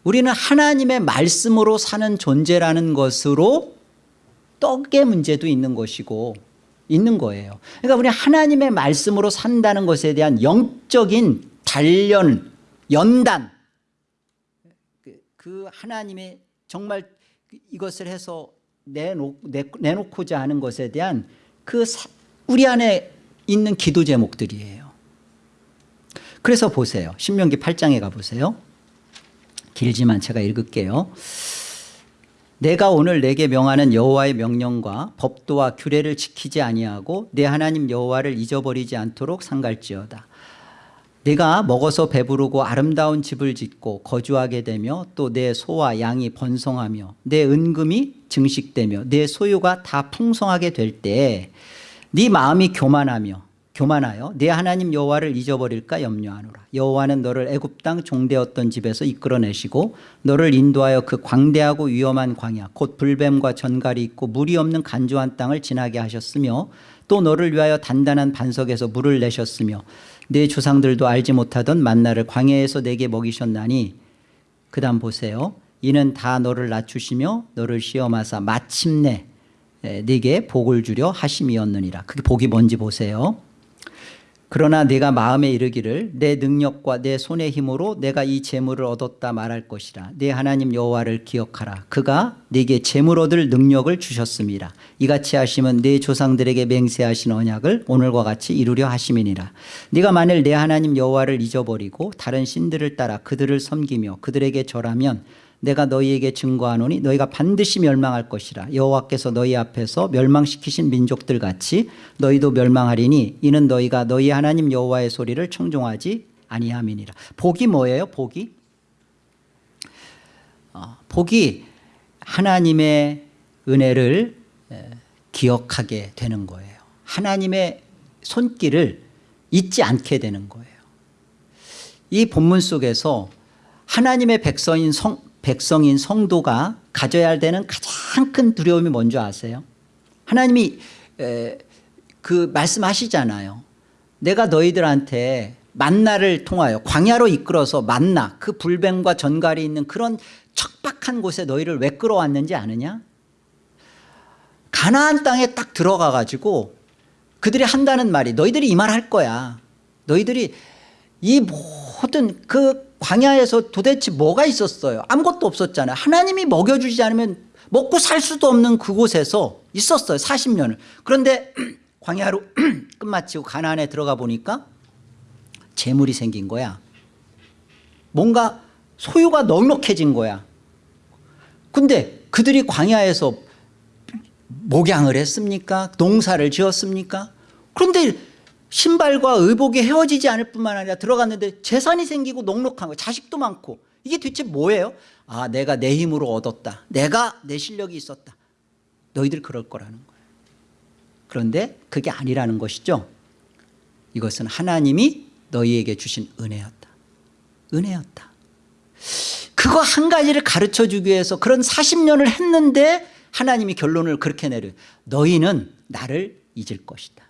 우리는 하나님의 말씀으로 사는 존재라는 것으로 떡의 문제도 있는 것이고 있는 거예요. 그러니까 우리 하나님의 말씀으로 산다는 것에 대한 영적인 단련, 연단 그- 그 하나님의 정말 이것을 해서 내놓, 내- 내놓고자 하는 것에 대한 그 사- 우리 안에 있는 기도 제목들이에요. 그래서 보세요. 신명기 8장에 가보세요. 길지만 제가 읽을게요. 내가 오늘 내게 명하는 여호와의 명령과 법도와 규례를 지키지 아니하고 내 하나님 여호와를 잊어버리지 않도록 상갈지어다. 내가 먹어서 배부르고 아름다운 집을 짓고 거주하게 되며 또 내 소와 양이 번성하며 내 은금이 증식되며 내 소유가 다 풍성하게 될 때 네 마음이 교만하며 교만하여 내 하나님 여호와를 잊어버릴까 염려하노라. 여호와는 너를 애굽 땅 종되었던 집에서 이끌어내시고 너를 인도하여 그 광대하고 위험한 광야 곧 불뱀과 전갈이 있고 물이 없는 간조한 땅을 지나게 하셨으며 또 너를 위하여 단단한 반석에서 물을 내셨으며 내 조상들도 알지 못하던 만나를 광야에서 내게 먹이셨나니 그 다음 보세요. 이는 다 너를 낮추시며 너를 시험하사 마침내 에, 네게 복을 주려 하심이었느니라. 그게 복이 뭔지 보세요 그러나 내가 마음에 이르기를 내 능력과 내 손의 힘으로 내가 이 재물을 얻었다 말할 것이라. 내 하나님 여호와를 기억하라. 그가 네게 재물 얻을 능력을 주셨습니다 이같이 하시면 내 조상들에게 맹세하신 언약을 오늘과 같이 이루려 하심이니라. 네가 만일 내 하나님 여호와를 잊어버리고 다른 신들을 따라 그들을 섬기며 그들에게 절하면 내가 너희에게 증거하노니 너희가 반드시 멸망할 것이라. 여호와께서 너희 앞에서 멸망시키신 민족들 같이 너희도 멸망하리니 이는 너희가 너희 하나님 여호와의 소리를 청종하지 아니함이니라. 복이 뭐예요? 복이? 어, 복이 하나님의 은혜를 에, 기억하게 되는 거예요. 하나님의 손길을 잊지 않게 되는 거예요. 이 본문 속에서 하나님의 백성인 성, 백성인 성도가 가져야 되는 가장 큰 두려움이 뭔지 아세요? 하나님이 에, 그 말씀하시잖아요. 내가 너희들한테 만나를 통하여 광야로 이끌어서 만나 그 불뱀과 전갈이 있는 그런 척박한 곳에 너희를 왜 끌어왔는지 아느냐? 가나안 땅에 딱 들어가 가지고 그들이 한다는 말이 너희들이 이 말 할 거야. 너희들이 이 모든 그 광야에서 도대체 뭐가 있었어요? 아무것도 없었잖아요. 하나님이 먹여주지 않으면 먹고 살 수도 없는 그곳에서 있었어요. 40년을. 그런데 광야로 끝마치고 가나안에 들어가 보니까 재물이 생긴 거야. 뭔가 소유가 넉넉해진 거야. 근데 그들이 광야에서 목양을 했습니까? 농사를 지었습니까? 그런데 신발과 의복이 헤어지지 않을 뿐만 아니라 들어갔는데 재산이 생기고 넉넉한 거 자식도 많고 이게 대체 뭐예요? 아 내가 내 힘으로 얻었다. 내가 내 실력이 있었다. 너희들 그럴 거라는 거예요. 그런데 그게 아니라는 것이죠. 이것은 하나님이 너희에게 주신 은혜였다. 은혜였다. 그거 한 가지를 가르쳐 주기 위해서 그런 40년을 했는데 하나님이 결론을 그렇게 내려 너희는 나를 잊을 것이다.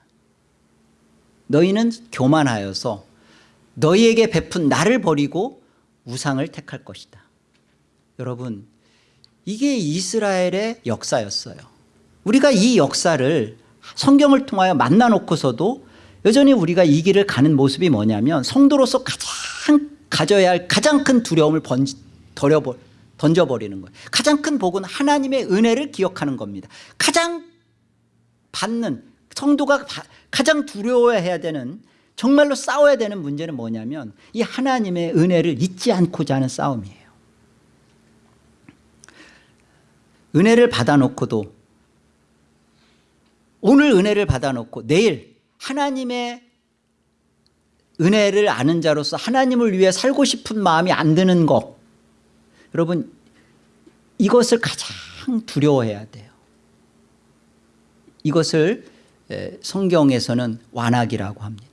너희는 교만하여서 너희에게 베푼 나를 버리고 우상을 택할 것이다. 여러분 이게 이스라엘의 역사였어요. 우리가 이 역사를 성경을 통하여 만나놓고서도 여전히 우리가 이 길을 가는 모습이 뭐냐면 성도로서 가장 가져야 할 가장 큰 두려움을 번지, 덜어버, 던져버리는 거예요. 가장 큰 복은 하나님의 은혜를 기억하는 겁니다. 가장 받는 성도가 바- 가장 두려워해야 되는 정말로 싸워야 되는 문제는 뭐냐면 이 하나님의 은혜를 잊지 않고자 하는 싸움이에요. 은혜를 받아놓고도 오늘 은혜를 받아놓고 내일 하나님의 은혜를 아는 자로서 하나님을 위해 살고 싶은 마음이 안 드는 것 여러분 이것을 가장 두려워해야 돼요 이것을 에, 성경에서는 완악이라고 합니다.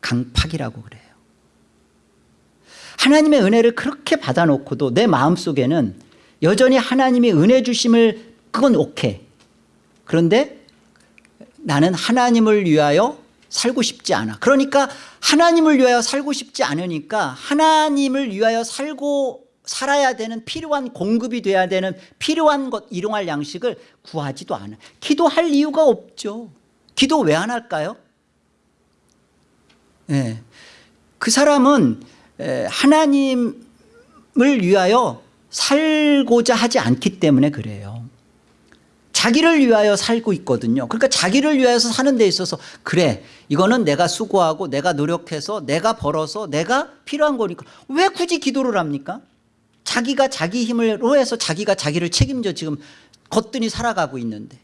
강팍이라고 그래요. 하나님의 은혜를 그렇게 받아놓고도 내 마음속에는 여전히 하나님이 은혜 주심을 그건 오케이 그런데 나는 하나님을 위하여 살고 싶지 않아. 그러니까 하나님을 위하여 살고 싶지 않으니까 하나님을 위하여 살고 살아야 되는 필요한 공급이 돼야 되는 필요한 것 일용할 양식을 구하지도 않아. 기도할 이유가 없죠 기도 왜 안 할까요? 예. 그 사람은 에, 하나님을 위하여 살고자 하지 않기 때문에 그래요. 자기를 위하여 살고 있거든요. 그러니까 자기를 위하여서 사는 데 있어서 그래. 이거는 내가 수고하고 내가 노력해서 내가 벌어서 내가 필요한 거니까. 왜 굳이 기도를 합니까? 자기가 자기 힘으로 해서 자기가 자기를 책임져 지금 거뜬히 살아가고 있는데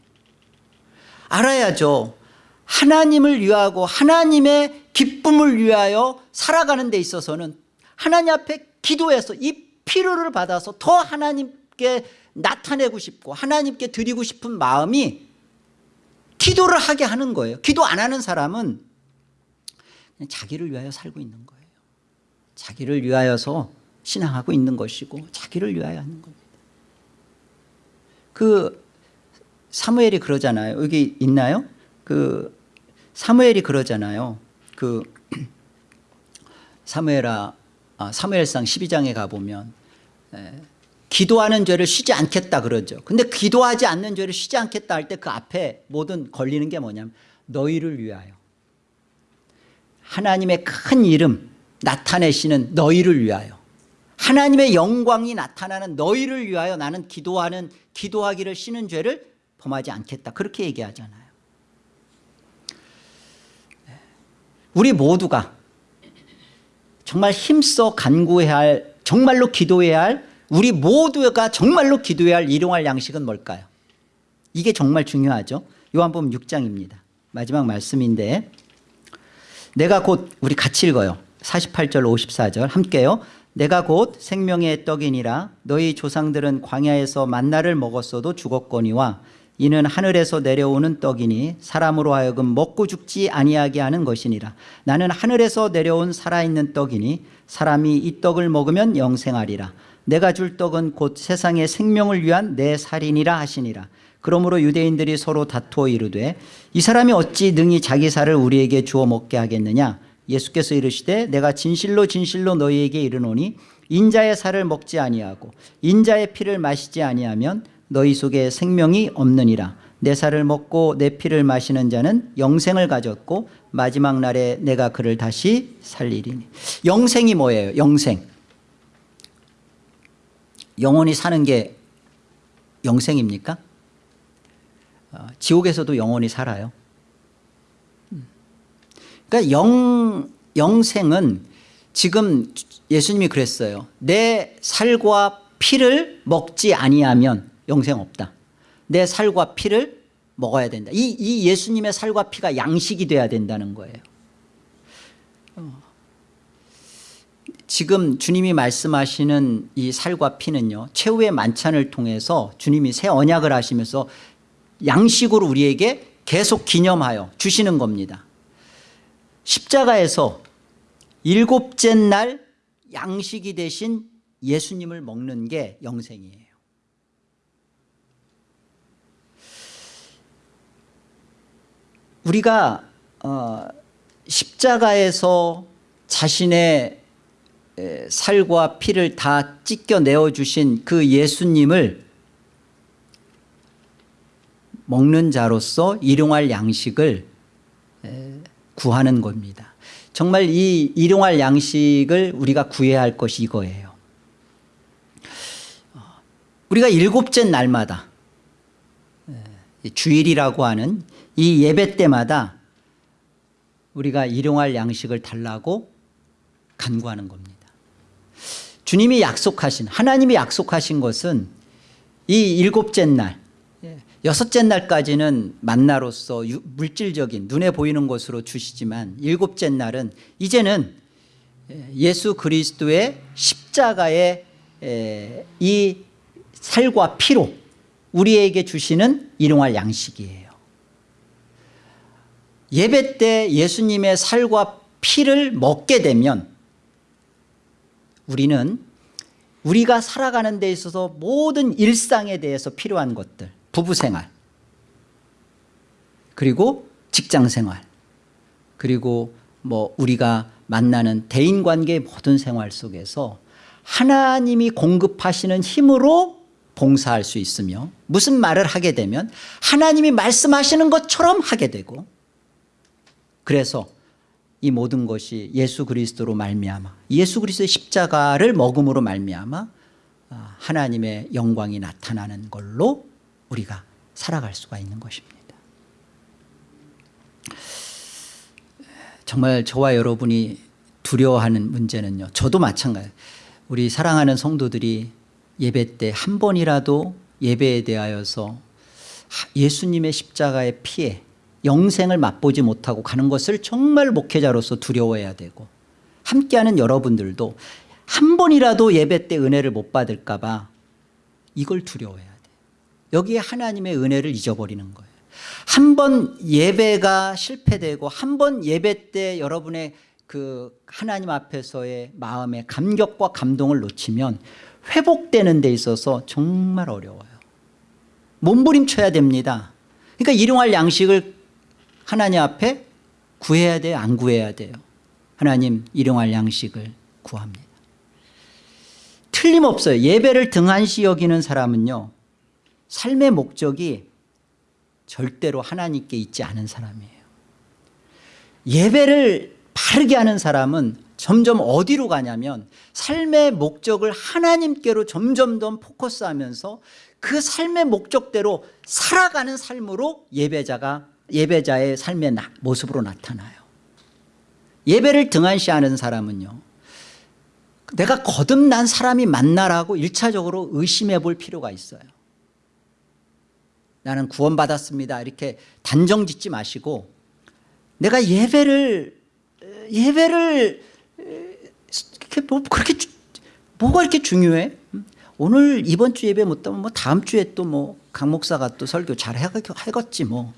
알아야죠. 하나님을 위하고 하나님의 기쁨을 위하여 살아가는 데 있어서는 하나님 앞에 기도해서 이 필요를 받아서 더 하나님께 나타내고 싶고 하나님께 드리고 싶은 마음이 기도를 하게 하는 거예요. 기도 안 하는 사람은 자기를 위하여 살고 있는 거예요. 자기를 위하여서 신앙하고 있는 것이고 자기를 위하여 하는 겁니다. 그 사무엘이 그러잖아요. 여기 있나요? 그 사무엘이 그러잖아요. 그 사무엘아 아, 사무엘상 12장에 가보면 에, 기도하는 죄를 쉬지 않겠다 그러죠. 근데 기도하지 않는 죄를 쉬지 않겠다 할 때 그 앞에 모든 걸리는 게 뭐냐면 너희를 위하여. 하나님의 큰 이름 나타내시는 너희를 위하여. 하나님의 영광이 나타나는 너희를 위하여 나는 기도하는 기도하기를 쉬는 죄를 범하지 않겠다. 그렇게 얘기하잖아요. 우리 모두가 정말 힘써 간구해야 할 정말로 기도해야 할 우리 모두가 정말로 기도해야 할 일용할 양식은 뭘까요? 이게 정말 중요하죠. 요한복음 6장입니다. 마지막 말씀인데 내가 곧 우리 같이 읽어요. 48절 54절 함께요. 내가 곧 생명의 떡이니라. 너희 조상들은 광야에서 만나를 먹었어도 죽었거니와 이는 하늘에서 내려오는 떡이니 사람으로 하여금 먹고 죽지 아니하게 하는 것이니라. 나는 하늘에서 내려온 살아있는 떡이니 사람이 이 떡을 먹으면 영생하리라. 내가 줄 떡은 곧 세상의 생명을 위한 내 살이니라 하시니라. 그러므로 유대인들이 서로 다투어 이르되 이 사람이 어찌 능히 자기 살을 우리에게 주어 먹게 하겠느냐? 예수께서 이르시되 내가 진실로 진실로 너희에게 이르노니 인자의 살을 먹지 아니하고 인자의 피를 마시지 아니하면 너희 속에 생명이 없느니라. 내 살을 먹고 내 피를 마시는 자는 영생을 가졌고 마지막 날에 내가 그를 다시 살리리니. 영생이 뭐예요? 영생. 영원히 사는 게 영생입니까? 어, 지옥에서도 영원히 살아요. 그러니까 영, 영생은 지금 예수님이 그랬어요. 내 살과 피를 먹지 아니하면 영생 없다. 내 살과 피를 먹어야 된다. 이, 이 예수님의 살과 피가 양식이 돼야 된다는 거예요. 어. 지금 주님이 말씀하시는 이 살과 피는요 최후의 만찬을 통해서 주님이 새 언약을 하시면서 양식으로 우리에게 계속 기념하여 주시는 겁니다. 십자가에서 일곱째 날 양식이 되신 예수님을 먹는 게 영생이에요 우리가 어, 십자가에서 자신의 에, 살과 피를 다 찢겨내어 주신 그 예수님을 먹는 자로서 일용할 양식을 에, 구하는 겁니다 정말 이 일용할 양식을 우리가 구해야 할 것이 이거예요. 어, 우리가 일곱째 날마다 예, 주일이라고 하는 이 예배 때마다 우리가 일용할 양식을 달라고 간구하는 겁니다. 주님이 약속하신 하나님이 약속하신 것은 이 일곱째 날 예, 여섯째 날까지는 만나로서 물질적인 눈에 보이는 것으로 주시지만 일곱째 날은 이제는 예수 그리스도의 십자가의 이 살과 피로 우리에게 주시는 일용할 양식이에요 예배 때 예수님의 살과 피를 먹게 되면 우리는 우리가 살아가는 데 있어서 모든 일상에 대해서 필요한 것들 부부생활 그리고 직장생활 그리고 뭐 우리가 만나는 대인관계의 모든 생활 속에서 하나님이 공급하시는 힘으로 봉사할 수 있으며 무슨 말을 하게 되면 하나님이 말씀하시는 것처럼 하게 되고 그래서 이 모든 것이 예수 그리스도로 말미암아 예수 그리스도의 십자가를 먹음으로 말미암아 아, 하나님의 영광이 나타나는 걸로 우리가 살아갈 수가 있는 것입니다. 정말 저와 여러분이 두려워하는 문제는요 저도 마찬가지. 우리 사랑하는 성도들이 예배 때 한 번이라도 예배에 대하여서 예수님의 십자가의 피해 영생을 맛보지 못하고 가는 것을 정말 목회자로서 두려워해야 되고 함께하는 여러분들도 한 번이라도 예배 때 은혜를 못 받을까 봐 이걸 두려워해야 돼요 여기에 하나님의 은혜를 잊어버리는 거예요. 한 번 예배가 실패되고 한 번 예배 때 여러분의 그 하나님 앞에서의 마음의 감격과 감동을 놓치면 회복되는 데 있어서 정말 어려워요. 몸부림쳐야 됩니다. 그러니까 일용할 양식을 하나님 앞에 구해야 돼요 안 구해야 돼요. 하나님 일용할 양식을 구합니다. 틀림없어요. 예배를 등한시 여기는 사람은요 삶의 목적이 절대로 하나님께 있지 않은 사람이에요. 예배를 바르게 하는 사람은 점점 어디로 가냐면 삶의 목적을 하나님께로 점점 더 포커스하면서 그 삶의 목적대로 살아가는 삶으로 예배자가 예배자의 삶의 나, 모습으로 나타나요. 예배를 등한시하는 사람은요 내가 거듭난 사람이 맞나라고 1차적으로 의심해 볼 필요가 있어요. 나는 구원받았습니다. 이렇게 단정 짓지 마시고 내가 예배를 예배를 뭐 그렇게 뭐가 이렇게 중요해? 오늘 이번 주 예배 못하면 뭐 다음 주에 또 뭐 강 목사가 또 설교 잘 해겠지 뭐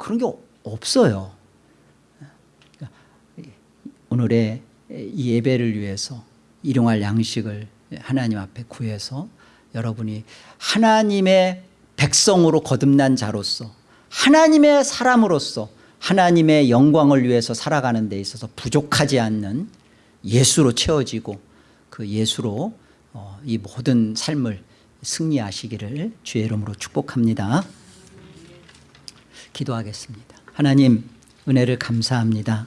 그런 게 없어요. 오늘의 이 예배를 위해서 일용할 양식을 하나님 앞에 구해서 여러분이 하나님의 백성으로 거듭난 자로서 하나님의 사람으로서 하나님의 영광을 위해서 살아가는 데 있어서 부족하지 않는 예수로 채워지고 그 예수로 어, 이 모든 삶을 승리하시기를 주의 이름으로 축복합니다. 기도하겠습니다. 하나님 은혜를 감사합니다.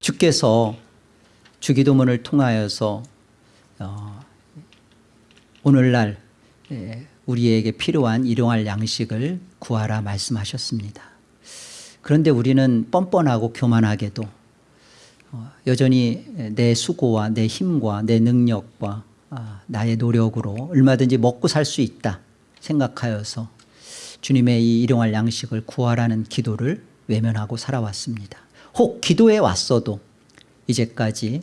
주께서 주기도문을 통하여서 어, 오늘날 우리에게 필요한 일용할 양식을 구하라 말씀하셨습니다. 그런데 우리는 뻔뻔하고 교만하게도 어, 여전히 내 수고와 내 힘과 내 능력과 아, 나의 노력으로 얼마든지 먹고 살 수 있다 생각하여서 주님의 이 일용할 양식을 구하라는 기도를 외면하고 살아왔습니다. 혹 기도해 왔어도 이제까지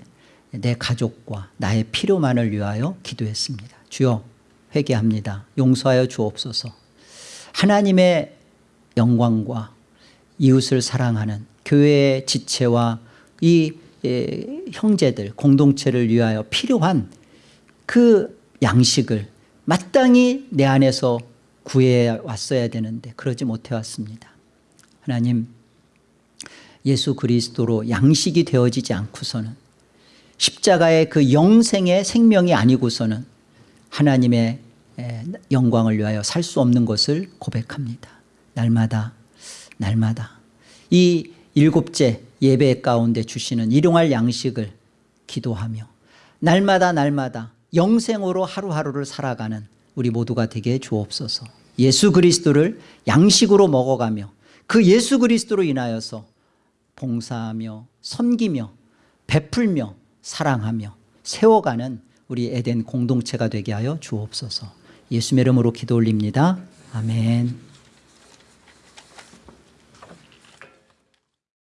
내 가족과 나의 필요만을 위하여 기도했습니다. 주여 회개합니다. 용서하여 주옵소서. 하나님의 영광과 이웃을 사랑하는 교회의 지체와 이 형제들 공동체를 위하여 필요한 그 양식을 마땅히 내 안에서 구해 왔어야 되는데 그러지 못해 왔습니다. 하나님 예수 그리스도로 양식이 되어지지 않고서는 십자가의 그 영생의 생명이 아니고서는 하나님의 영광을 위하여 살 수 없는 것을 고백합니다. 날마다 날마다. 이 일곱째 예배 가운데 주시는 일용할 양식을 기도하며 날마다 날마다 영생으로 하루하루를 살아가는 우리 모두가 되게 주옵소서. 예수 그리스도를 양식으로 먹어가며 그 예수 그리스도로 인하여서 봉사하며 섬기며 베풀며 사랑하며 세워가는 우리 에덴 공동체가 되게 하여 주옵소서. 예수의 이름으로 기도 올립니다. 아멘